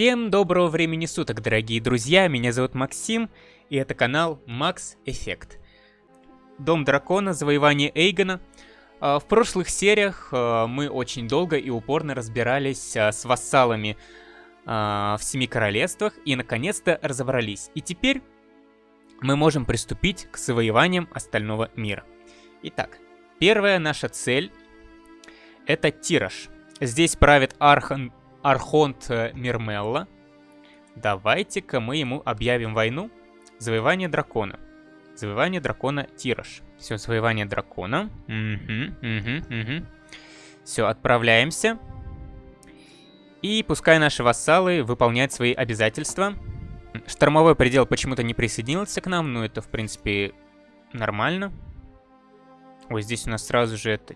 Всем доброго времени суток, дорогие друзья, меня зовут Максим, и это канал Max Effect. Дом дракона, завоевание Эйгона. А, в прошлых сериях а, мы очень долго и упорно разбирались а, с вассалами в Семи Королевствах и наконец-то разобрались. И теперь мы можем приступить к завоеваниям остального мира. Итак, первая наша цель это Тираж. Здесь правит Архан Архонт э, Мирмелла. Давайте-ка мы ему объявим войну. Завоевание дракона. Завоевание дракона Тираж. Все, завоевание дракона. Угу, угу, угу. Все, отправляемся. И пускай наши вассалы выполняют свои обязательства. Штормовой предел почему-то не присоединился к нам, но это, в принципе, нормально. Ой, здесь у нас сразу же это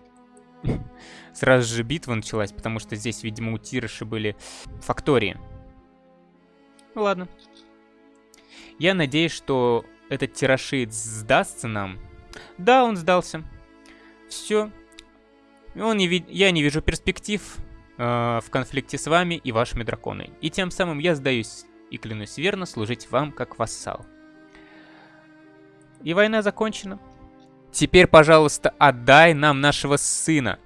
сразу же битва началась, потому что здесь, видимо, у Тирыши были фактории. Ну ладно. Я надеюсь, что этот тирашит сдастся нам. Да, он сдался. Все. Он не ви... Я не вижу перспектив э, в конфликте с вами и вашими драконами. И тем самым я сдаюсь и клянусь верно служить вам как вассал. И война закончена. Теперь, пожалуйста, отдай нам нашего сына.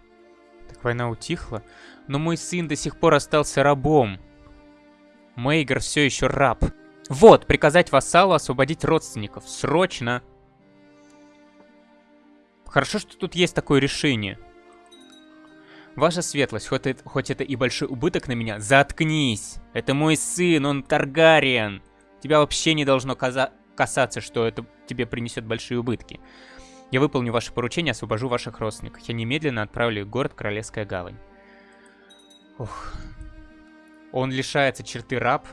Так война утихла, но мой сын до сих пор остался рабом. Мейгер все еще раб. Вот, приказать вассалу освободить родственников. Срочно. Хорошо, что тут есть такое решение. Ваша светлость, хоть это, хоть это и большой убыток на меня, заткнись. Это мой сын, он Таргариен. Тебя вообще не должно касаться, что это тебе принесет большие убытки. Я выполню ваше поручение, освобожу ваших родственников. Я немедленно отправлю их в город Королевская гавань. Ух. Он лишается черты раб.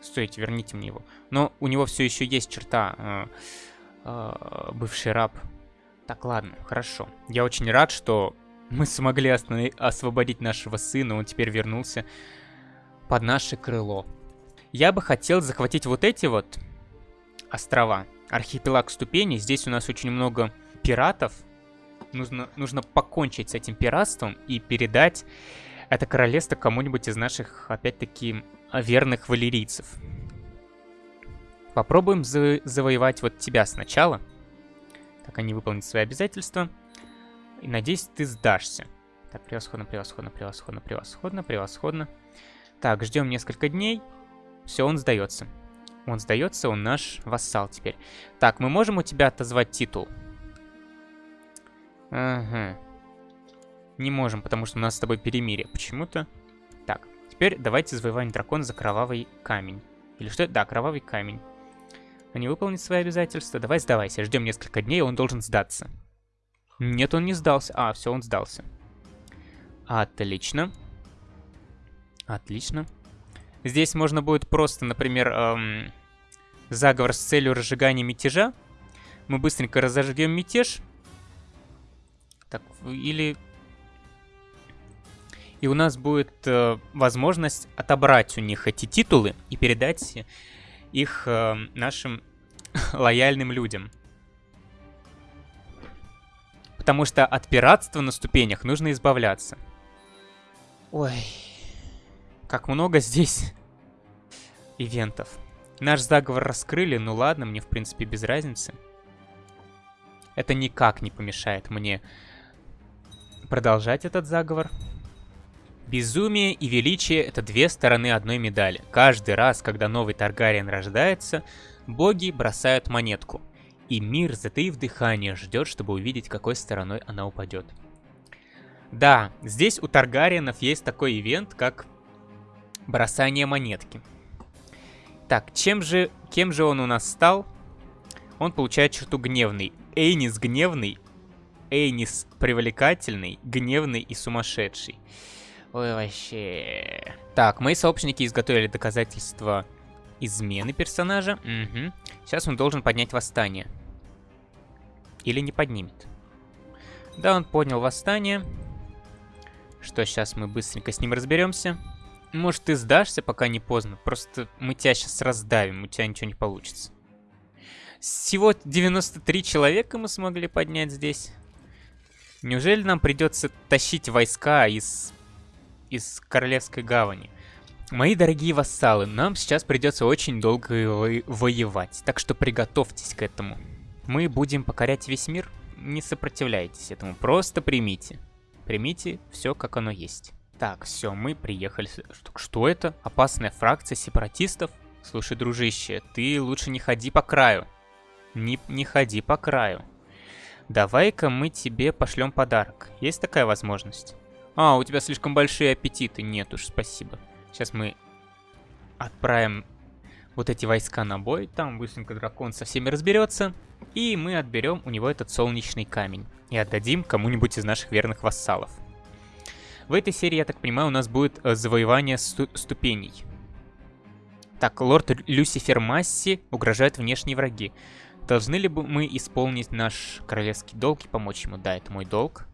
Стойте, верните мне его. Но у него все еще есть черта э, э, бывший раб. Так, ладно, хорошо. Я очень рад, что мы смогли освободить нашего сына. Он теперь вернулся под наше крыло. Я бы хотел захватить вот эти вот острова архипелаг ступеней. Здесь у нас очень много пиратов. Нужно, нужно покончить с этим пиратством и передать это королевство кому-нибудь из наших, опять-таки, верных валерийцев. Попробуем за завоевать вот тебя сначала. Так, они выполнят свои обязательства. И надеюсь, ты сдашься. Так, превосходно, превосходно, превосходно, превосходно, превосходно. Так, ждем несколько дней. Все, он сдается. Он сдается, он наш вассал теперь. Так, мы можем у тебя отозвать титул? Ага. Не можем, потому что у нас с тобой перемирие почему-то. Так, теперь давайте завоевание дракона за кровавый камень. Или что это? Да, кровавый камень. Они выполнят свои обязательства. Давай сдавайся. Ждем несколько дней, он должен сдаться. Нет, он не сдался. А, все, он сдался. Отлично. Отлично. Здесь можно будет просто, например, эм, заговор с целью разжигания мятежа. Мы быстренько разожгем мятеж. Так, или... И у нас будет э, возможность отобрать у них эти титулы и передать их э, нашим лояльным людям. Потому что от пиратства на ступенях нужно избавляться. Ой, как много здесь ивентов. Наш заговор раскрыли, ну ладно, мне в принципе без разницы. Это никак не помешает мне продолжать этот заговор. Безумие и величие — это две стороны одной медали. Каждый раз, когда новый Таргариен рождается, боги бросают монетку. И мир, затаив дыхание, ждет, чтобы увидеть, какой стороной она упадет. Да, здесь у Таргариенов есть такой ивент, как бросание монетки. Так, чем же, кем же он у нас стал? Он получает черту гневный. Эйнис гневный, Эйнис привлекательный, гневный и сумасшедший. Ой, вообще... Так, мои сообщники изготовили доказательства измены персонажа. Угу. Сейчас он должен поднять восстание. Или не поднимет. Да, он поднял восстание. Что, сейчас мы быстренько с ним разберемся. Может, ты сдашься, пока не поздно. Просто мы тебя сейчас раздавим, у тебя ничего не получится. Всего 93 человека мы смогли поднять здесь. Неужели нам придется тащить войска из, из Королевской гавани? Мои дорогие вассалы, нам сейчас придется очень долго воевать, так что приготовьтесь к этому. Мы будем покорять весь мир, не сопротивляйтесь этому, просто примите. Примите все, как оно есть. Так, все, мы приехали. Что, это? Опасная фракция сепаратистов? Слушай, дружище, ты лучше не ходи по краю. Не, не ходи по краю. Давай-ка мы тебе пошлем подарок. Есть такая возможность? А, у тебя слишком большие аппетиты. Нет уж, спасибо. Сейчас мы отправим вот эти войска на бой. Там быстренько дракон со всеми разберется. И мы отберем у него этот солнечный камень. И отдадим кому-нибудь из наших верных вассалов. В этой серии, я так понимаю, у нас будет э, завоевание сту ступеней. Так, лорд Люцифер Масси угрожают внешние враги. Должны ли мы исполнить наш королевский долг и помочь ему? Да, это мой долг.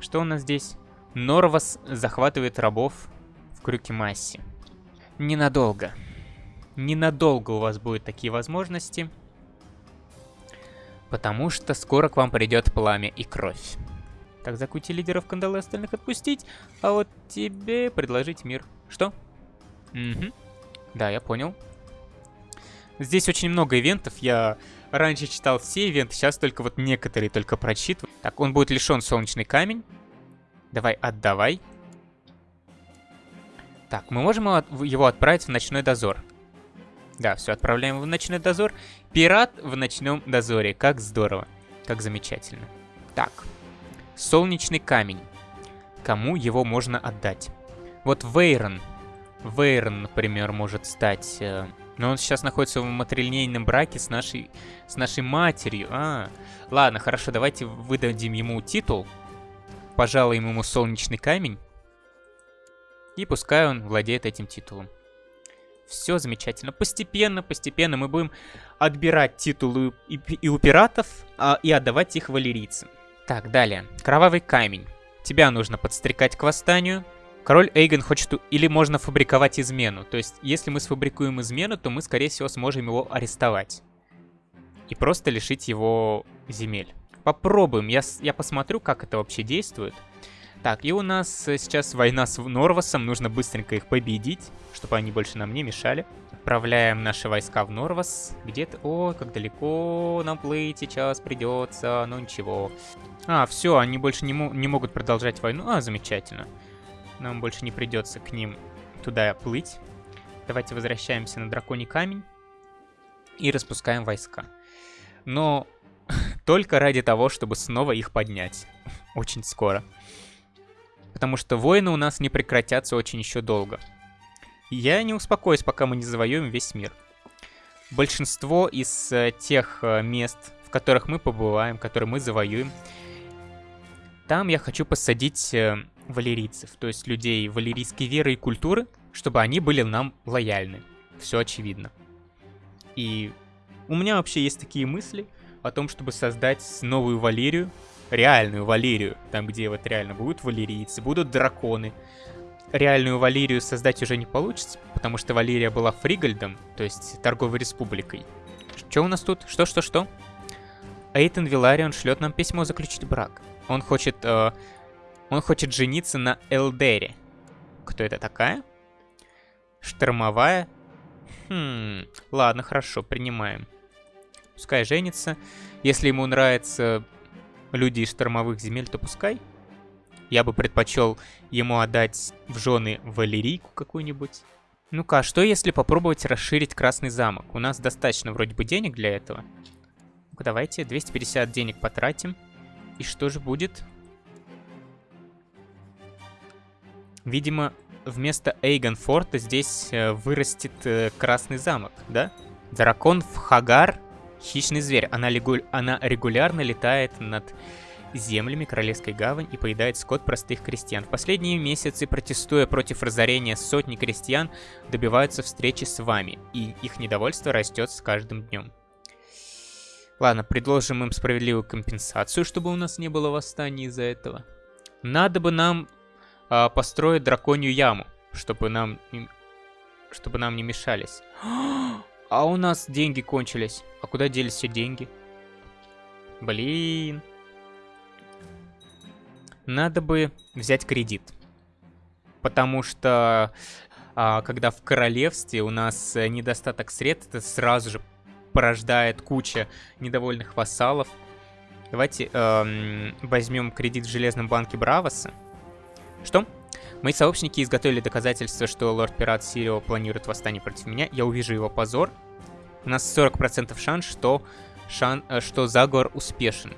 Что у нас здесь? Норвас захватывает рабов в крюке Масси. Ненадолго. Ненадолго у вас будут такие возможности. Потому что скоро к вам придет пламя и кровь. Так, закути лидеров кандалы остальных отпустить, а вот тебе предложить мир. Что? Угу. Да, я понял. Здесь очень много ивентов, я раньше читал все ивенты, сейчас только вот некоторые только прочитываю. Так, он будет лишен солнечный камень. Давай, отдавай. Так, мы можем его отправить в ночной дозор. Да, все, отправляем в ночной дозор. Пират в ночном дозоре, как здорово, как замечательно. Так, Солнечный камень. Кому его можно отдать? Вот Вейрон. Вейрон, например, может стать... Э, но он сейчас находится в матрильнейном браке с нашей, с нашей матерью. А, ладно, хорошо, давайте выдадим ему титул. Пожалуем ему солнечный камень. И пускай он владеет этим титулом. Все замечательно. Постепенно, постепенно мы будем отбирать титулы и, и у пиратов, а, и отдавать их валерийцам. Так, далее. Кровавый камень. Тебя нужно подстрекать к восстанию. Король Эйген хочет... Или можно фабриковать измену. То есть, если мы сфабрикуем измену, то мы, скорее всего, сможем его арестовать. И просто лишить его земель. Попробуем. Я, я посмотрю, как это вообще действует. Так, и у нас сейчас война с Норвасом. Нужно быстренько их победить, чтобы они больше нам не мешали. Отправляем наши войска в Норвас. Где-то... О, как далеко нам плыть сейчас придется. Ну ничего. А, все, они больше не, не могут продолжать войну. А, замечательно. Нам больше не придется к ним туда плыть. Давайте возвращаемся на Драконий Камень. И распускаем войска. Но только ради того, чтобы снова их поднять. Очень скоро. Потому что войны у нас не прекратятся очень еще долго. Я не успокоюсь, пока мы не завоюем весь мир. Большинство из э, тех э, мест, в которых мы побываем, которые мы завоюем, там я хочу посадить э, валерийцев, то есть людей валерийской веры и культуры, чтобы они были нам лояльны. Все очевидно. И у меня вообще есть такие мысли о том, чтобы создать новую Валерию, реальную Валерию, там где вот реально будут валерийцы, будут драконы, реальную Валерию создать уже не получится, потому что Валерия была Фригальдом, то есть торговой республикой. Что у нас тут? Что-что-что? Эйтон Виларион шлет нам письмо заключить брак. Он хочет... Э, он хочет жениться на Элдере. Кто это такая? Штормовая? Хм... Ладно, хорошо, принимаем. Пускай женится. Если ему нравятся люди из штормовых земель, то пускай. Я бы предпочел ему отдать в жены валерийку какую-нибудь. Ну-ка, а что если попробовать расширить Красный замок? У нас достаточно вроде бы денег для этого. Ну-ка, давайте 250 денег потратим. И что же будет? Видимо, вместо Эйгонфорта здесь э, вырастет э, Красный замок, да? Дракон в Хагар, хищный зверь. Она, легу... Она регулярно летает над землями Королевской гавань и поедает скот простых крестьян. В последние месяцы, протестуя против разорения сотни крестьян, добиваются встречи с вами, и их недовольство растет с каждым днем. Ладно, предложим им справедливую компенсацию, чтобы у нас не было восстания из-за этого. Надо бы нам э, построить драконью яму, чтобы нам, чтобы нам не мешались. А у нас деньги кончились. А куда делись все деньги? Блин. Надо бы взять кредит. потому что а, когда в королевстве у нас недостаток средств, это сразу же порождает куча недовольных вассалов. Давайте эм, возьмем кредит в Железном банке Бравоса. Что? Мои сообщники изготовили доказательства, что лорд-пират Сирио планирует восстание против меня. Я увижу его позор. У нас 40% шанс, что, шан, э, что заговор успешен.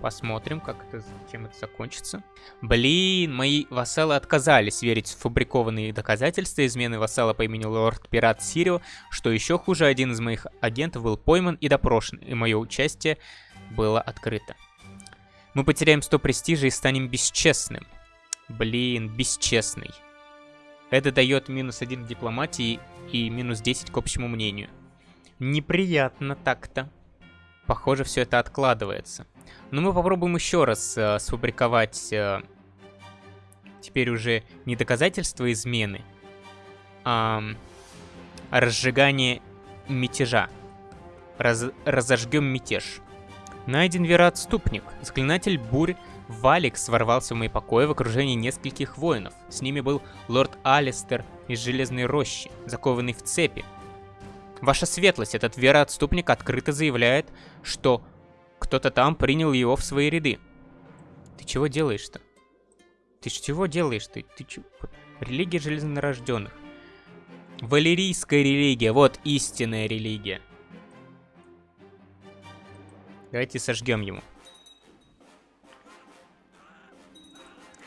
Посмотрим, как это, чем это закончится. Блин, мои вассалы отказались верить в фабрикованные доказательства измены вассала по имени Лорд-Пират Сирио. Что еще хуже, один из моих агентов был пойман и допрошен, и мое участие было открыто. Мы потеряем 100 престижа и станем бесчестным. Блин, бесчестный. Это дает минус 1 к дипломатии и минус 10 к общему мнению. Неприятно так-то. Похоже, все это откладывается. Но мы попробуем еще раз э, сфабриковать э, теперь уже не доказательства измены, а разжигание мятежа. Раз, разожгем мятеж. Найден вероотступник. Заклинатель бурь Валикс ворвался в мои покои в окружении нескольких воинов. С ними был лорд Алистер из Железной Рощи, закованный в цепи. Ваша светлость, этот вероотступник открыто заявляет, что кто-то там принял его в свои ряды. Ты чего делаешь-то? Ты чего делаешь ты? Ты чего? Религия железнорожденных. Валерийская религия, вот истинная религия. Давайте сожгем ему.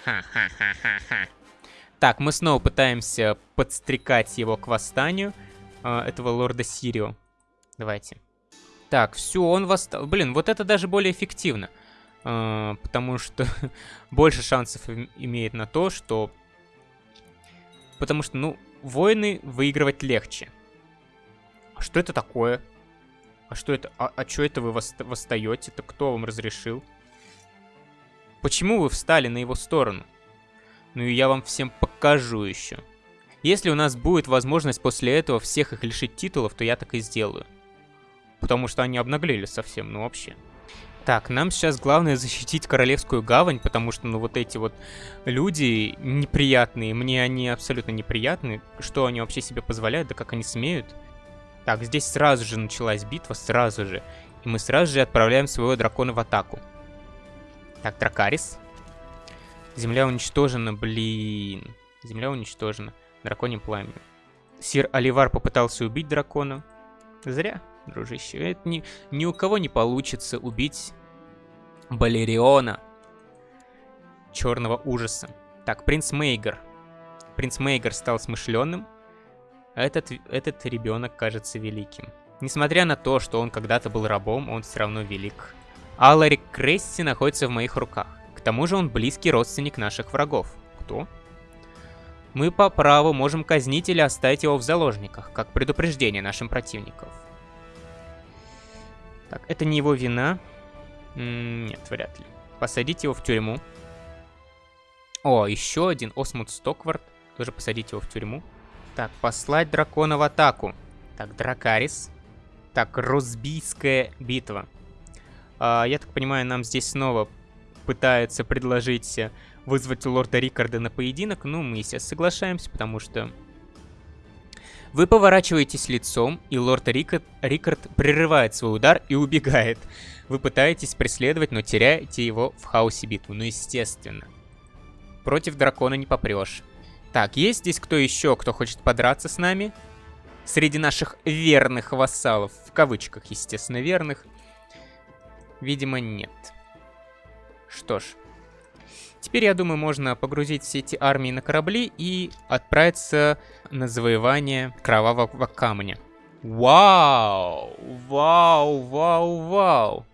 Ха-ха-ха-ха-ха. Так, мы снова пытаемся подстрекать его к восстанию э, этого лорда Сирио. Давайте. Так, все, он восстал. Блин, вот это даже более эффективно. Э, потому что больше шансов имеет на то, что... Потому что, ну, войны выигрывать легче. А что это такое? А что это? А, а что это вы восстаете? Это кто вам разрешил? Почему вы встали на его сторону? Ну и я вам всем покажу еще. Если у нас будет возможность после этого всех их лишить титулов, то я так и сделаю. Потому что они обнаглели совсем, ну вообще. Так, нам сейчас главное защитить Королевскую гавань, потому что, ну, вот эти вот люди неприятные, мне они абсолютно неприятны. Что они вообще себе позволяют, да как они смеют? Так, здесь сразу же началась битва, сразу же. И мы сразу же отправляем своего дракона в атаку. Так, Дракарис. Земля уничтожена, блин. Земля уничтожена. Драконим пламя. Сир Оливар попытался убить дракона. Зря, дружище. Это ни, ни у кого не получится убить Балериона. Черного ужаса. Так, принц Мейгер. Принц Мейгер стал смышленным. Этот, этот ребенок кажется великим. Несмотря на то, что он когда-то был рабом, он все равно велик. Аларик Кресси находится в моих руках. К тому же он близкий родственник наших врагов. Кто? Мы по праву можем казнить или оставить его в заложниках, как предупреждение нашим противникам. Так, это не его вина. Нет, вряд ли. Посадить его в тюрьму. О, еще один Осмут Стоквард. Тоже посадить его в тюрьму. Так, послать дракона в атаку. Так, Дракарис. Так, Росбийская битва. А, я так понимаю, нам здесь снова пытаются предложить э, вызвать лорда Рикарда на поединок. Ну, мы, естественно, соглашаемся, потому что... Вы поворачиваетесь лицом, и лорд Рикард, Рикард прерывает свой удар и убегает. Вы пытаетесь преследовать, но теряете его в хаосе битвы. Ну, естественно. Против дракона не попрешь. Так, есть здесь кто еще, кто хочет подраться с нами? Среди наших верных вассалов, в кавычках, естественно, верных. Видимо, нет. Что ж. Теперь, я думаю, можно погрузить все эти армии на корабли и отправиться на завоевание Кровавого Камня. Вау! Вау, вау, вау!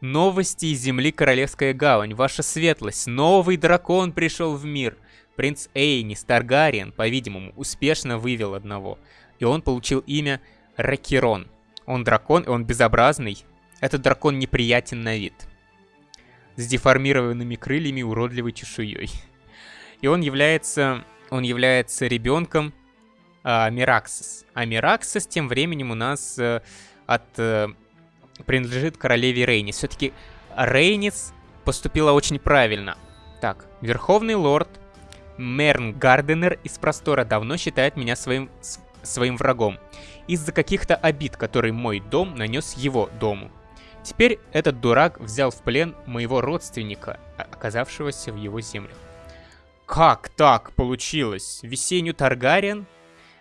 Новости из Земли Королевская Гавань. Ваша светлость, новый дракон пришел в мир — Принц Эйнис Таргариен, по-видимому, успешно вывел одного. И он получил имя Ракирон. Он дракон, и он безобразный. Этот дракон неприятен на вид. С деформированными крыльями уродливой чешуей. И он является, он является ребенком а, Мираксис. А Мираксис тем временем у нас а, от, а, принадлежит королеве Рейнис. Все-таки Рейнис поступила очень правильно. Так, Верховный Лорд Мерн Гарденер из простора давно считает меня своим, своим врагом. Из-за каких-то обид, которые мой дом нанес его дому. Теперь этот дурак взял в плен моего родственника, оказавшегося в его землях. Как так получилось? Весеннюю Таргариен?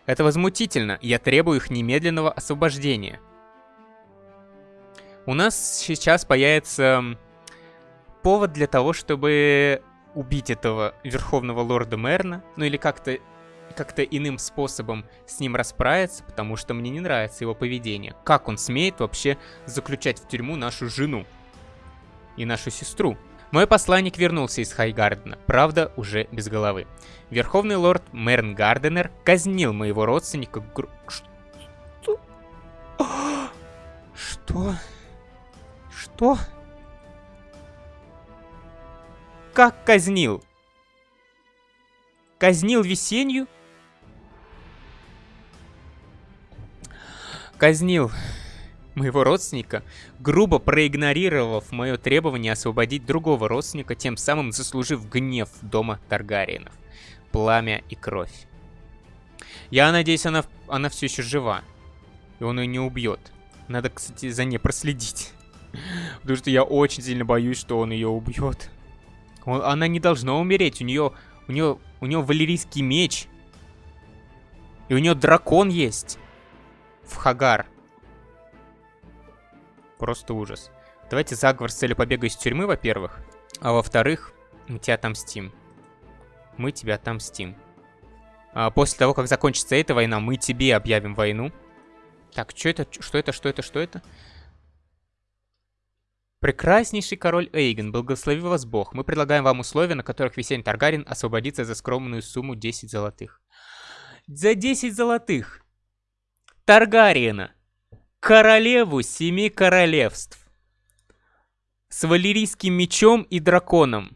Это возмутительно, я требую их немедленного освобождения. У нас сейчас появится повод для того, чтобы убить этого Верховного Лорда Мерна, ну или как-то как-то иным способом с ним расправиться, потому что мне не нравится его поведение. Как он смеет вообще заключать в тюрьму нашу жену и нашу сестру? Мой посланник вернулся из Хайгардена, правда, уже без головы. Верховный лорд Мерн Гарденер казнил моего родственника... Гру... Что? Что? Что? Как казнил? Казнил весеннюю? Казнил моего родственника, грубо проигнорировав мое требование освободить другого родственника, тем самым заслужив гнев дома Таргариенов. Пламя и кровь. Я надеюсь, она, она все еще жива. И он ее не убьет. Надо, кстати, за ней проследить. Потому что я очень сильно боюсь, что он ее убьет. Он, она не должна умереть. У нее, у нее, у нее валерийский меч. И у нее дракон есть. В Хагар. Просто ужас. Давайте заговор с целью побега из тюрьмы, во-первых. А во-вторых, мы тебя отомстим. Мы тебя отомстим. А после того, как закончится эта война, мы тебе объявим войну. Так, что это? Что это? Что это? Что это? Прекраснейший король Эйген, благослови вас бог. Мы предлагаем вам условия, на которых Весень Таргарин освободится за скромную сумму 10 золотых. За 10 золотых! Таргариена! королеву семи королевств. С валерийским мечом и драконом.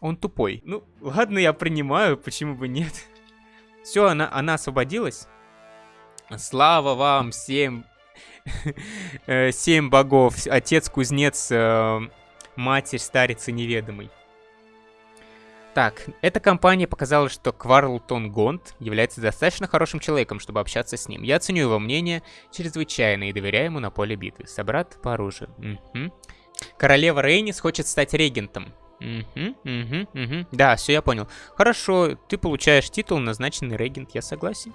Он тупой. Ну, ладно, я принимаю, почему бы нет. Все, она, она освободилась. Слава вам всем. Э, семь богов. Отец, кузнец, э, матерь, старец и неведомый. Так, эта компания показала, что Кварлтон Гонт является достаточно хорошим человеком, чтобы общаться с ним. Я ценю его мнение чрезвычайно и доверяю ему на поле битвы. Собрат по оружию. Угу. Королева Рейнис хочет стать регентом. Угу, угу, угу. Да, все, я понял. Хорошо, ты получаешь титул назначенный регент, я согласен.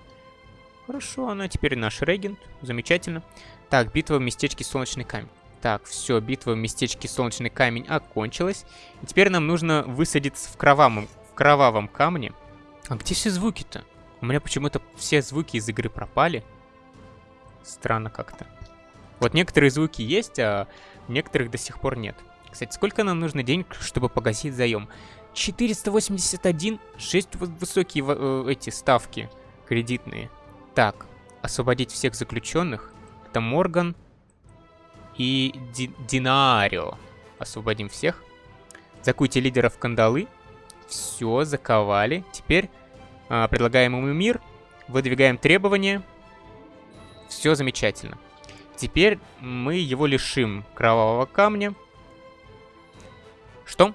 Хорошо, она теперь наш регент. Замечательно. Так, битва в местечке Солнечный камень. Так, все, битва в местечке Солнечный камень окончилась. И теперь нам нужно высадиться в кровавом, в кровавом камне. А где все звуки-то? У меня почему-то все звуки из игры пропали. Странно как-то. Вот некоторые звуки есть, а некоторых до сих пор нет. Кстати, сколько нам нужно денег, чтобы погасить заем? 481, 6 высокие э, эти ставки кредитные. Так, освободить всех заключенных. Это Морган, и Ди Динаарио. Освободим всех. Закуйте лидеров кандалы. Все, заковали. Теперь а, предлагаем ему мир. Выдвигаем требования. Все замечательно. Теперь мы его лишим кровавого камня. Что?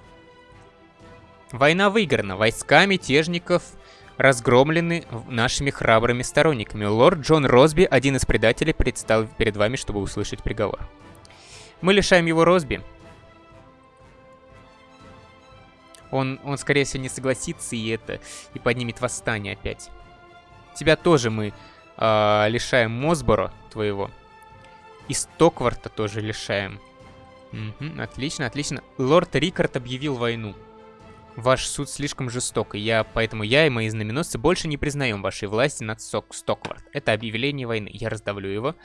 Война выиграна. Войска мятежников разгромлены нашими храбрыми сторонниками. Лорд Джон Росби, один из предателей, предстал перед вами, чтобы услышать приговор. Мы лишаем его Росби. Он, он, скорее всего, не согласится и это, и поднимет восстание опять. Тебя тоже мы э, лишаем Мосборо твоего. И Стокварта тоже лишаем. Угу, отлично, отлично. Лорд Рикард объявил войну. Ваш суд слишком жесток, и я, поэтому я и мои знаменосцы больше не признаем вашей власти над Сок Стоквард. Это объявление войны. Я раздавлю его.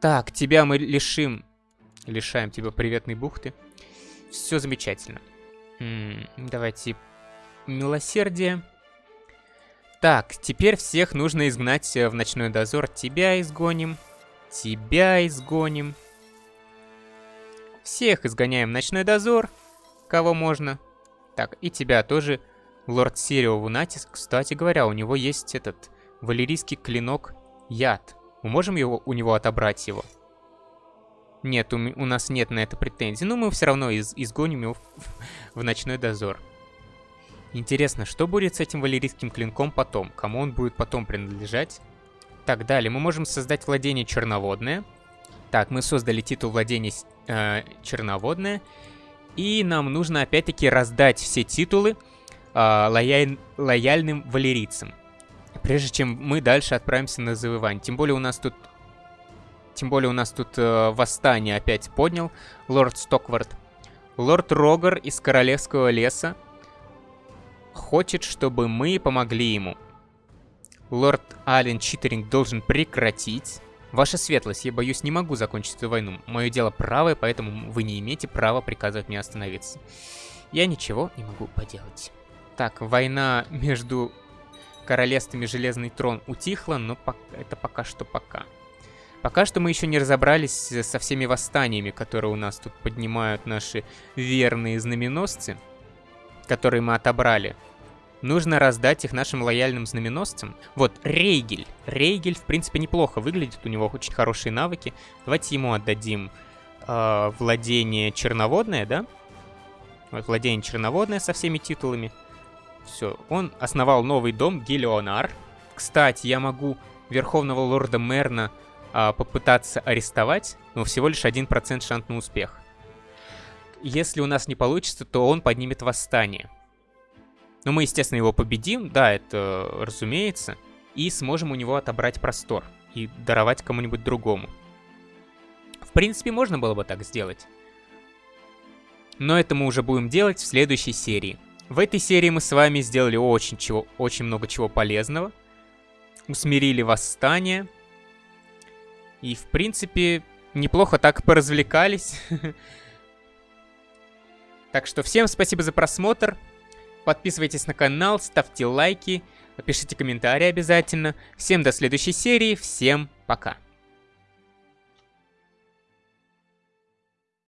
Так, тебя мы лишим лишаем тебя приветной бухты. Все замечательно. Давайте милосердие. Так, теперь всех нужно изгнать э, в ночной дозор. Тебя изгоним. Тебя изгоним. Всех изгоняем в ночной дозор. Кого можно. Так, и тебя тоже. Лорд Сирио Вунатис, кстати говоря, у него есть этот валерийский клинок яд. Мы можем его, у него отобрать его? Нет, у, у нас нет на это претензий. Но мы все равно из, изгоним его в, в ночной дозор. Интересно, что будет с этим валерийским клинком потом? Кому он будет потом принадлежать? Так, далее мы можем создать владение черноводное. Так, мы создали титул владения э, черноводное. И нам нужно опять-таки раздать все титулы э, лояль... лояльным валерийцам. Прежде чем мы дальше отправимся на завоевание. Тем более у нас тут... Тем более у нас тут э, восстание опять поднял лорд Стоквард. Лорд Рогар из Королевского леса хочет, чтобы мы помогли ему. Лорд Ален Читеринг должен прекратить. Ваша светлость, я боюсь, не могу закончить эту войну. Мое дело правое, поэтому вы не имеете права приказывать мне остановиться. Я ничего не могу поделать. Так, война между королевствами Железный Трон утихла, но это пока что пока. Пока что мы еще не разобрались со всеми восстаниями, которые у нас тут поднимают наши верные знаменосцы, которые мы отобрали. Нужно раздать их нашим лояльным знаменосцам. Вот, Рейгель. Рейгель, в принципе, неплохо выглядит, у него очень хорошие навыки. Давайте ему отдадим э, владение черноводное, да? Вот, владение черноводное со всеми титулами. Все, он основал новый дом, Гелионар. Кстати, я могу Верховного Лорда Мерна а, попытаться арестовать, но всего лишь 1% шанс на успех. Если у нас не получится, то он поднимет восстание. Но мы, естественно, его победим, да, это разумеется, и сможем у него отобрать простор и даровать кому-нибудь другому. В принципе, можно было бы так сделать. Но это мы уже будем делать в следующей серии. В этой серии мы с вами сделали очень, чего, очень много чего полезного. Усмирили восстание, и, в принципе, неплохо так поразвлекались. Так что всем спасибо за просмотр. Подписывайтесь на канал, ставьте лайки, пишите комментарии обязательно. Всем до следующей серии, всем пока.